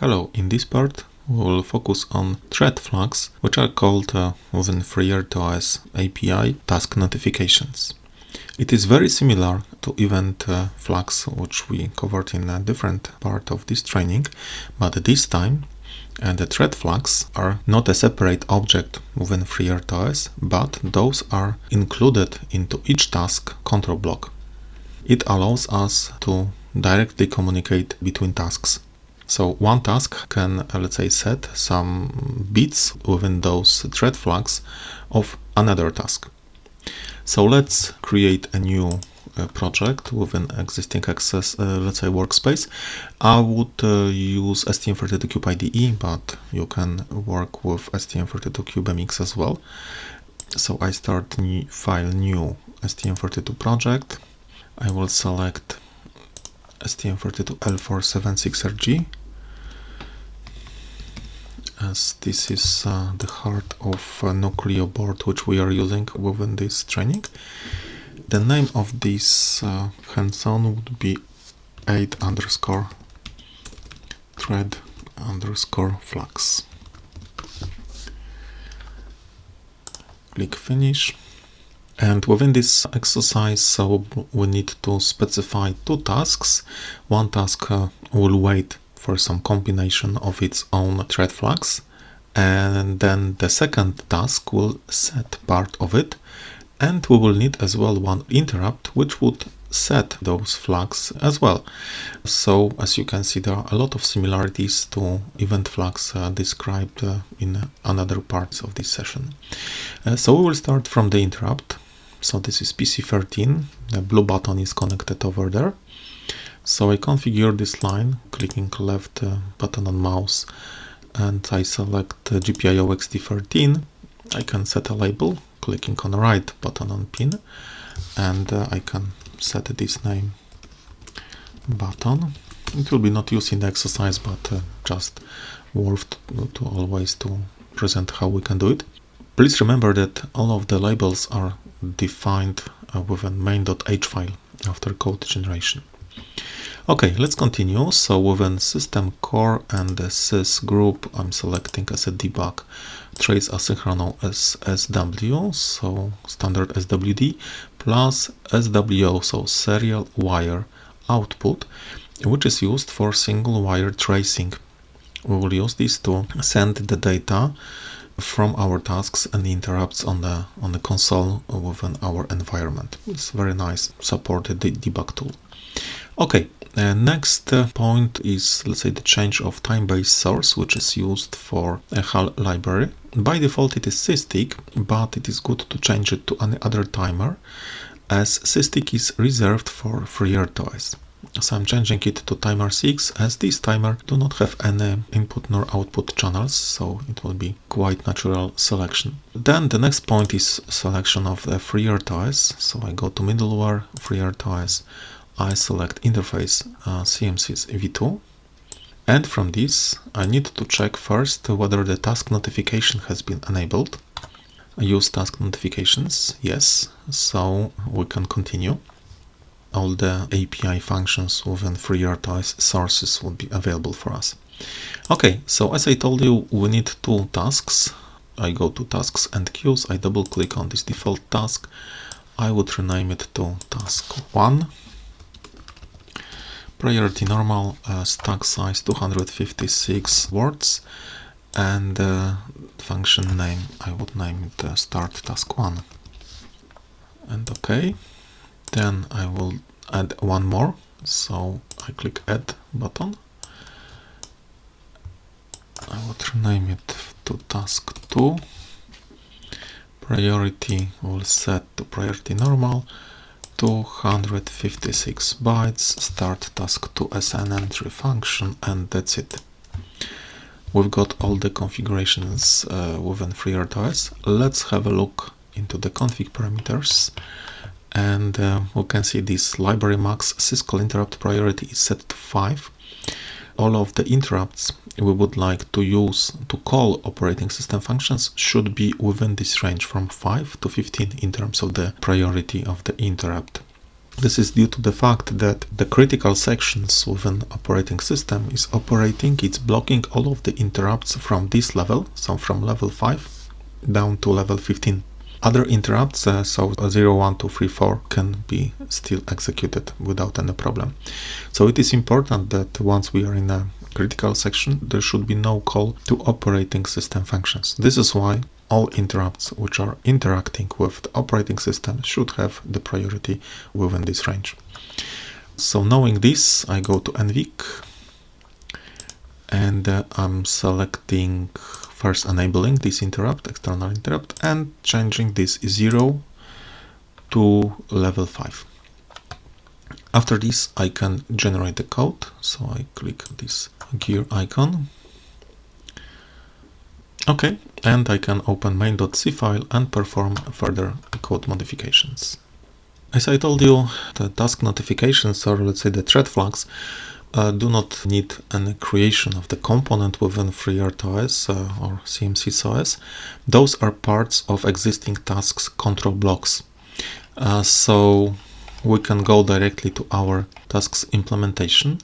Hello, in this part we will focus on thread flags, which are called uh, within FreeRTOS API task notifications. It is very similar to event uh, flags, which we covered in a different part of this training, but this time and uh, the thread flags are not a separate object within FreeRTOS, but those are included into each task control block. It allows us to directly communicate between tasks. So one task can, uh, let's say, set some bits within those thread flags of another task. So let's create a new uh, project within existing access, uh, let's say, workspace. I would uh, use STM32Cube IDE, but you can work with STM32CubeMX as well. So I start new file new STM32 project. I will select STM32L476RG as this is uh, the heart of uh, Nucleo board which we are using within this training. The name of this uh, hands-on would be 8 underscore thread underscore flags. Click finish. And within this exercise, so we need to specify two tasks. One task uh, will wait for some combination of its own thread flags, and then the second task will set part of it, and we will need as well one interrupt which would set those flags as well. So as you can see there are a lot of similarities to event flags uh, described uh, in another parts of this session. Uh, so we will start from the interrupt so this is PC13, the blue button is connected over there. So I configure this line, clicking left uh, button on mouse and I select uh, GPIO EXTI13. I can set a label, clicking on right button on pin and uh, I can set this name button. It will be not used in the exercise but just worth to, to always to present how we can do it. Please remember that all of the labels are defined uh, within main.h file after code generation. Okay, let's continue. So within system core and the sys group, I'm selecting as a debug trace asynchronous as SW, so standard SWD, plus SWO, so serial wire output, which is used for single wire tracing. We will use this to send the data from our tasks and interrupts on the on the console within our environment. It's very nice supported debug tool. Okay, uh, next uh, point is let's say the change of time-based source which is used for a HAL library. By default it is SysTick, but it is good to change it to any other timer as SysTick is reserved for FreeRTOS. So I'm changing it to timer 6 as this timer do not have any input nor output channels, so it will be quite natural selection. Then the next point is selection of the FreeRTOS. So I go to middleware, FreeRTOS, I select interface uh, CMSIS v2 and from this I need to check first whether the task notification has been enabled. Use task notifications, yes, so we can continue all the API functions within FreeRTOS sources would be available for us. Okay, so as I told you, we need two tasks. I go to tasks and queues, I double click on this default task. I would rename it to task 1. Priority normal, uh, stack size 256 words and uh, function name, I would name it uh, start task 1. And okay. Then I will add one more. So I click add button. I would rename it to task 2 priority will set to priority normal 256 bytes start task 2 as an entry function and that's it. We've got all the configurations uh, within FreeRTOS let's have a look into the config parameters. And uh, we can see this library max syscall interrupt priority is set to 5 all of the interrupts we would like to use to call operating system functions should be within this range from 5 to 15 in terms of the priority of the interrupt This is due to the fact that the critical sections within operating system is operating, it's blocking all of the interrupts from this level, so from level 5 down to level 15. Other interrupts, uh, so 0, 1, 2, 3, 4, can be still executed without any problem. So it is important that once we are in a critical section, there should be no call to operating system functions. This is why all interrupts which are interacting with the operating system should have the priority within this range. So knowing this, I go to NVIC and uh, I'm selecting first enabling this interrupt, external interrupt, and changing this 0 to level 5. After this, I can generate the code. So I click this gear icon Okay, and I can open main.c file and perform further code modifications. As I told you, the task notifications, or let's say the thread flags, uh, do not need any creation of the component within FreeRTOS uh, or CMSIS Those are parts of existing tasks control blocks. Uh, so we can go directly to our tasks implementation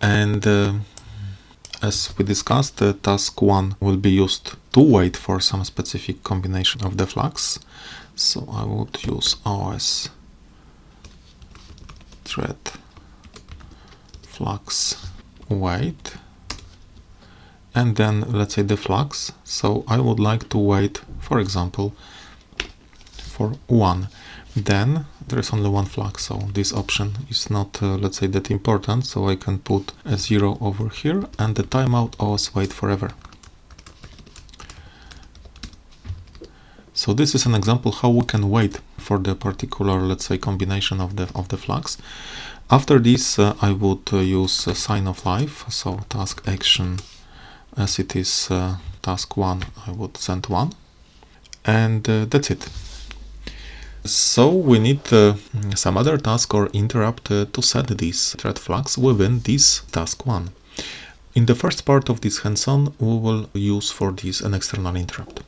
and uh, as we discussed, the task 1 will be used to wait for some specific combination of the flags. So I would use OS thread flags wait and then let's say the flags. So I would like to wait, for example, for 1 then there is only one flag so this option is not uh, let's say that important so I can put a zero over here and the timeout always wait forever. So this is an example how we can wait for the particular let's say combination of the of the flags. After this uh, I would uh, use sign of life so task action as it is uh, task one I would send one. And uh, that's it so we need uh, some other task or interrupt uh, to set these thread flags within this task one. In the first part of this hands-on, we will use for this an external interrupt.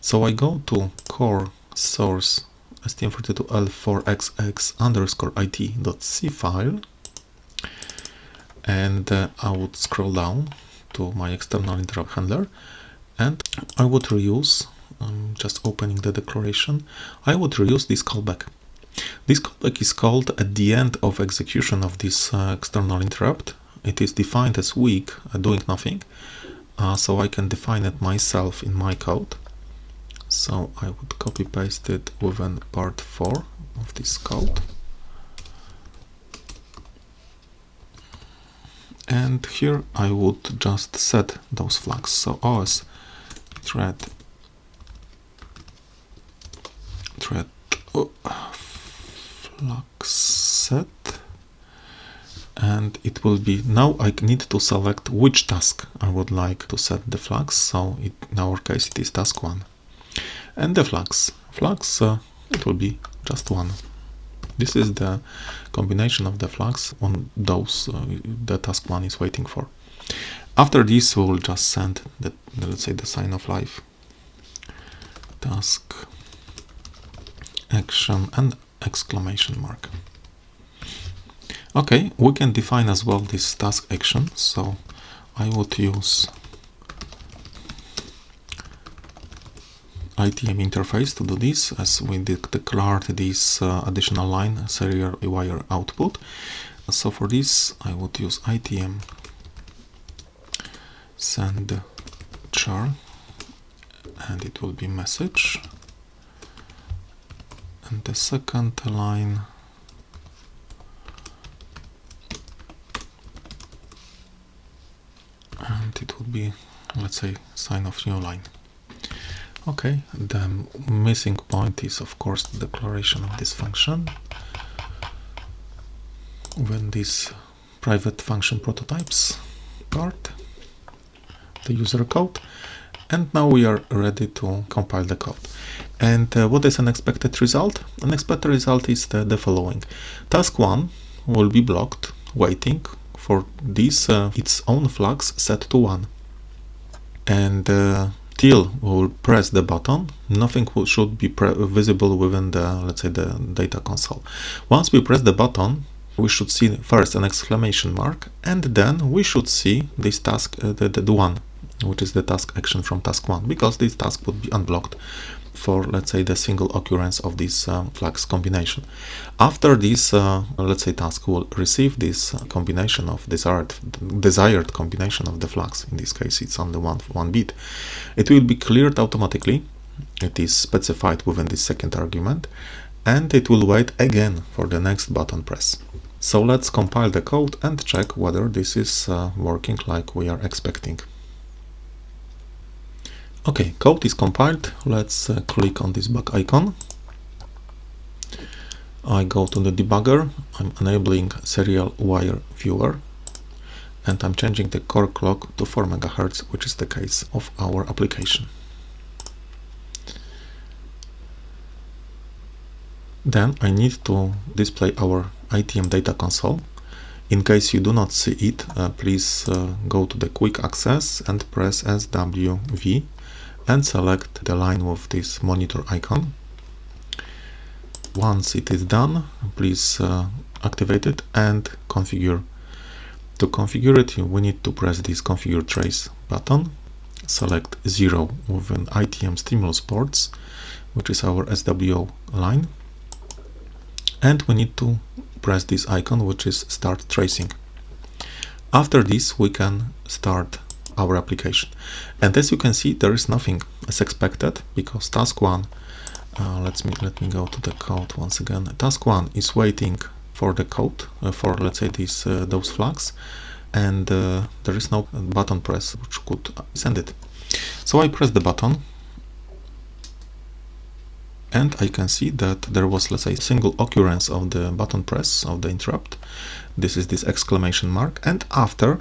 So I go to core source stm32l4xx underscore it.c file and uh, I would scroll down to my external interrupt handler and I would reuse I'm just opening the declaration, I would reuse this callback. This callback is called at the end of execution of this uh, external interrupt. It is defined as weak, uh, doing nothing, uh, so I can define it myself in my code. So I would copy paste it within part 4 of this code. And here I would just set those flags. So OS thread thread oh, flags set. And it will be now I need to select which task I would like to set the flags so it, in our case it is task 1 and the flux flags uh, it will be just one. This is the combination of the flags on those uh, the task 1 is waiting for. After this we will just send the let's say the sign of life. Task action and exclamation mark. Okay, we can define as well this task action. So I would use ITM interface to do this as we declared this uh, additional line serial wire output. So for this I would use ITM send char and it will be message and the second line. And it would be let's say sign of new line. Okay the missing point is of course the declaration of this function. When this private function prototypes part the user code. And now we are ready to compile the code and uh, what is an expected result? An expected result is the, the following. Task 1 will be blocked, waiting for this uh, its own flags set to 1. And uh, till we will press the button, nothing should be visible within the, let's say, the data console. Once we press the button, we should see first an exclamation mark, and then we should see this task, uh, the, the one, which is the task action from task one, because this task would be unblocked for let's say the single occurrence of this uh, flags combination. After this uh, let's say task will receive this uh, combination of desired desired combination of the flags in this case it's only one one bit it will be cleared automatically it is specified within this second argument and it will wait again for the next button press. So let's compile the code and check whether this is uh, working like we are expecting. Okay, code is compiled. Let's uh, click on this bug icon. I go to the debugger. I'm enabling serial wire viewer and I'm changing the core clock to 4 MHz, which is the case of our application. Then I need to display our ITM data console. In case you do not see it, uh, please uh, go to the quick access and press SWV and select the line with this monitor icon. Once it is done, please uh, activate it and configure. To configure it, we need to press this configure trace button, select 0 within ITM stimulus ports, which is our SWO line, and we need to press this icon, which is start tracing. After this, we can start our application. And as you can see, there is nothing as expected because task one, uh, let me let me go to the code once again. Task one is waiting for the code uh, for let's say these uh, those flags, and uh, there is no button press which could send it. So I press the button and I can see that there was let's say single occurrence of the button press of the interrupt this is this exclamation mark and after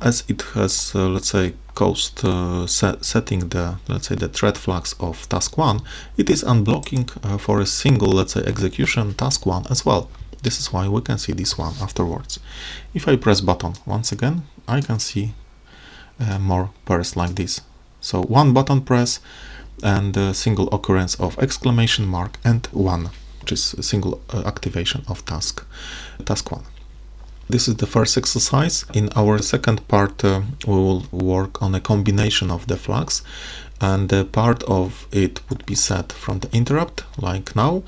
as it has uh, let's say caused uh, set, setting the let's say the thread flags of task 1 it is unblocking uh, for a single let's say execution task 1 as well. This is why we can see this one afterwards. If I press button once again I can see uh, more pairs like this. So one button press and a single occurrence of exclamation mark and one which is a single uh, activation of task task 1 this is the first exercise. In our second part, uh, we will work on a combination of the flags and the part of it would be set from the interrupt, like now,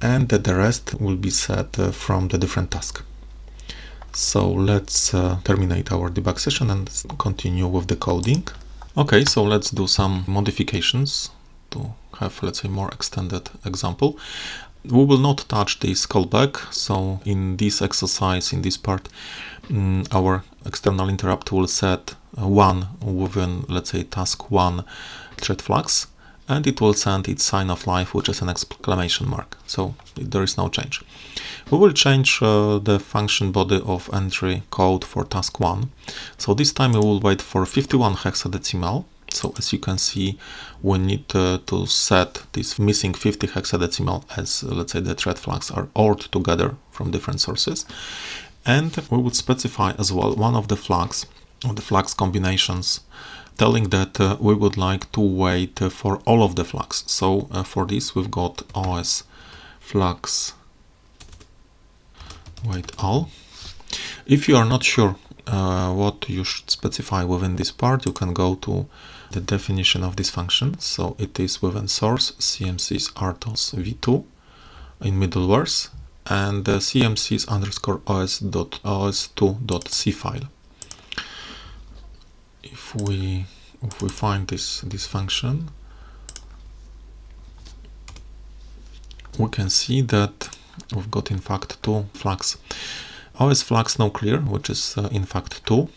and the rest will be set uh, from the different task. So let's uh, terminate our debug session and continue with the coding. Okay, so let's do some modifications to have, let's say, more extended example. We will not touch this callback, so in this exercise, in this part, um, our external interrupt will set one within, let's say, task one thread flags, and it will send its sign of life, which is an exclamation mark. So there is no change. We will change uh, the function body of entry code for task one. So this time we will wait for 51 hexadecimal so as you can see, we need uh, to set this missing 50 hexadecimal as uh, let's say the thread flags are ORed together from different sources. And we would specify as well one of the flags, the flags combinations, telling that uh, we would like to wait uh, for all of the flags. So uh, for this we've got OS flags wait all. If you are not sure what you should specify within this part, you can go to the definition of this function. So it is within source CMSIS RTOS v2 in middlewares and the cmsis underscore os dot os2 dot c file. If we if we find this this function, we can see that we've got in fact two flags. OS flags now clear, which is uh, in fact 2,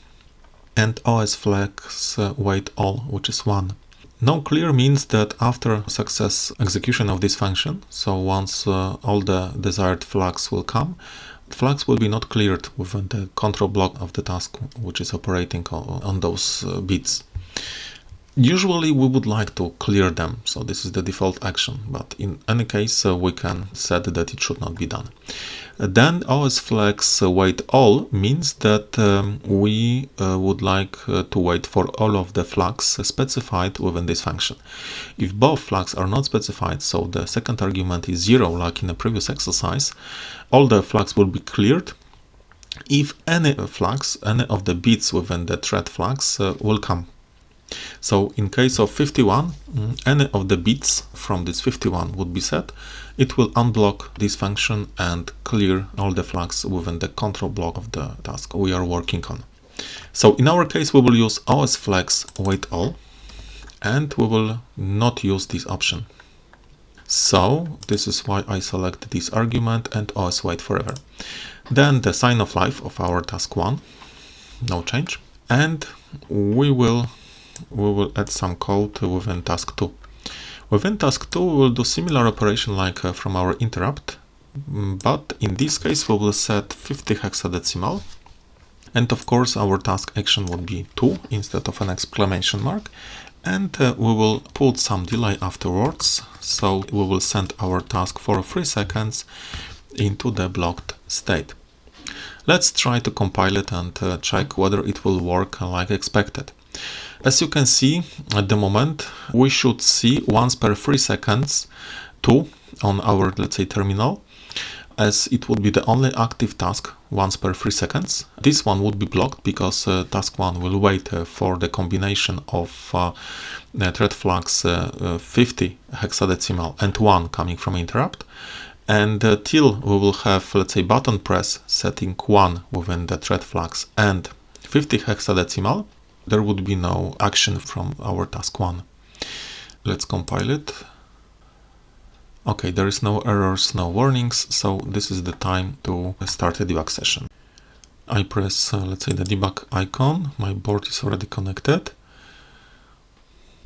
and OS flags uh, wait all, which is 1. No clear means that after success execution of this function, so once uh, all the desired flags will come, flags will be not cleared within the control block of the task which is operating on, those uh, bits. Usually we would like to clear them, so this is the default action, but in any case uh, we can set that it should not be done. Uh, then osFlags uh, wait all means that um, we uh, would like uh, to wait for all of the flags specified within this function. If both flags are not specified, so the second argument is zero like in the previous exercise, all the flags will be cleared if any flags, any of the bits within the thread flags uh, will come so in case of 51, mm, any of the bits from this 51 would be set. It will unblock this function and clear all the flags within the control block of the task we are working on. So in our case, we will use OS flags wait all, and we will not use this option. So this is why I select this argument and os wait forever. Then the sign of life of our task one, no change. And we will we will add some code within task 2. Within task 2 we will do similar operation like uh, from our interrupt, mm, but in this case we will set 50 hexadecimal and of course our task action would be 2 instead of an exclamation mark and uh, we will put some delay afterwards so we will send our task for 3 seconds into the blocked state. Let's try to compile it and uh, check whether it will work like expected. As you can see at the moment, we should see once per 3 seconds 2 on our, let's say, terminal, as it would be the only active task once per 3 seconds. This one would be blocked because uh, task 1 will wait uh, for the combination of uh, thread flags uh, uh, 50 hexadecimal and 1 coming from interrupt. And uh, till we will have, let's say, button press setting 1 within the thread flags and 50 hexadecimal, there would be no action from our task one. Let's compile it. Okay, there is no errors, no warnings, so this is the time to start a debug session. I press, uh, let's say, the debug icon. My board is already connected.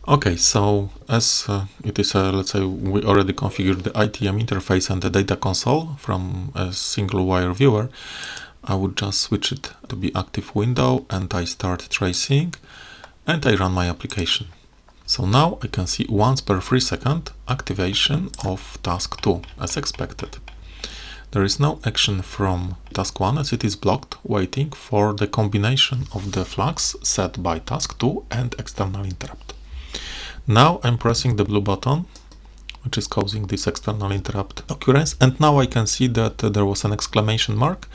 Okay, so as uh, it is, uh, let's say, we already configured the ITM interface and the data console from a single wire viewer. I would just switch it to be active window and I start tracing and I run my application. So now I can see once per 3 second activation of task 2 as expected. There is no action from task 1 as it is blocked waiting for the combination of the flags set by task 2 and external interrupt. Now I'm pressing the blue button which is causing this external interrupt occurrence and now I can see that there was an exclamation mark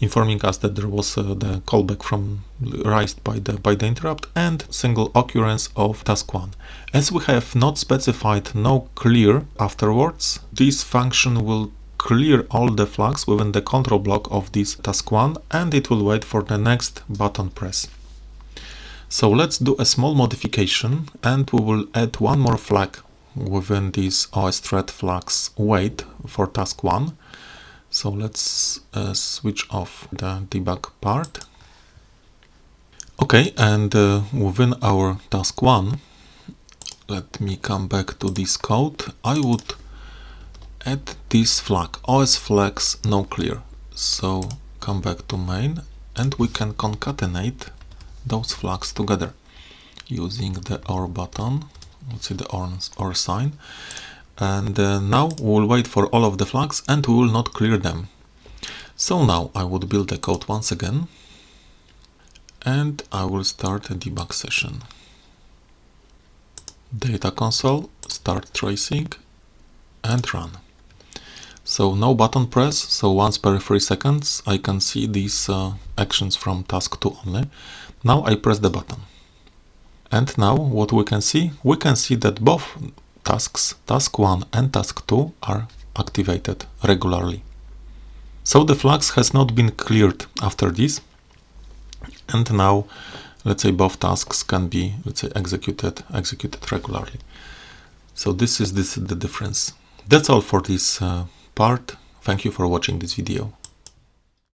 informing us that there was uh, the callback from raised by the by the interrupt and single occurrence of task 1. As we have not specified no clear afterwards, this function will clear all the flags within the control block of this task 1 and it will wait for the next button press. So let's do a small modification and we will add one more flag within this OS thread flags wait for task 1 so let's uh, switch off the debug part. Okay, and uh, within our task one, let me come back to this code. I would add this flag, OS flags no clear. So come back to main and we can concatenate those flags together using the OR button, let's see the OR, OR sign and uh, now we'll wait for all of the flags and we will not clear them. So now I would build the code once again and I will start a debug session. Data console, start tracing and run. So no button press, so once per 3 seconds I can see these uh, actions from task 2 only. Now I press the button. And now what we can see? We can see that both tasks, task 1 and task 2 are activated regularly. So the flags has not been cleared after this and now let's say both tasks can be let's say executed executed regularly. So this is this the difference. That's all for this uh, part. Thank you for watching this video.